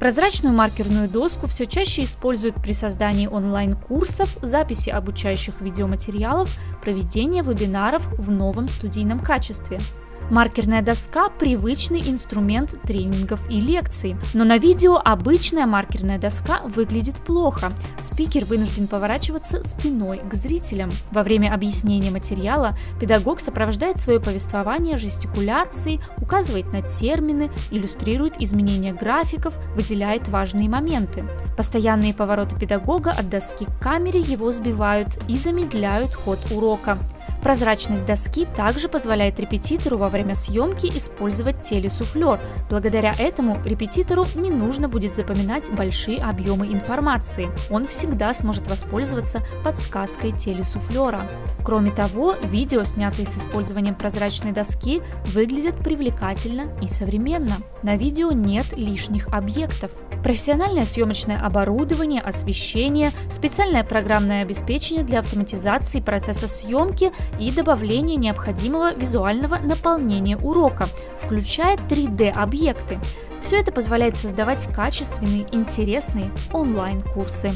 Прозрачную маркерную доску все чаще используют при создании онлайн-курсов, записи обучающих видеоматериалов, проведения вебинаров в новом студийном качестве. Маркерная доска – привычный инструмент тренингов и лекций. Но на видео обычная маркерная доска выглядит плохо. Спикер вынужден поворачиваться спиной к зрителям. Во время объяснения материала педагог сопровождает свое повествование жестикуляцией, указывает на термины, иллюстрирует изменения графиков, выделяет важные моменты. Постоянные повороты педагога от доски к камере его сбивают и замедляют ход урока. Прозрачность доски также позволяет репетитору во время съемки использовать телесуфлер. Благодаря этому репетитору не нужно будет запоминать большие объемы информации. Он всегда сможет воспользоваться подсказкой телесуфлера. Кроме того, видео, снятые с использованием прозрачной доски, выглядят привлекательно и современно. На видео нет лишних объектов. Профессиональное съемочное оборудование, освещение, специальное программное обеспечение для автоматизации процесса съемки и добавления необходимого визуального наполнения урока, включая 3D-объекты. Все это позволяет создавать качественные, интересные онлайн-курсы.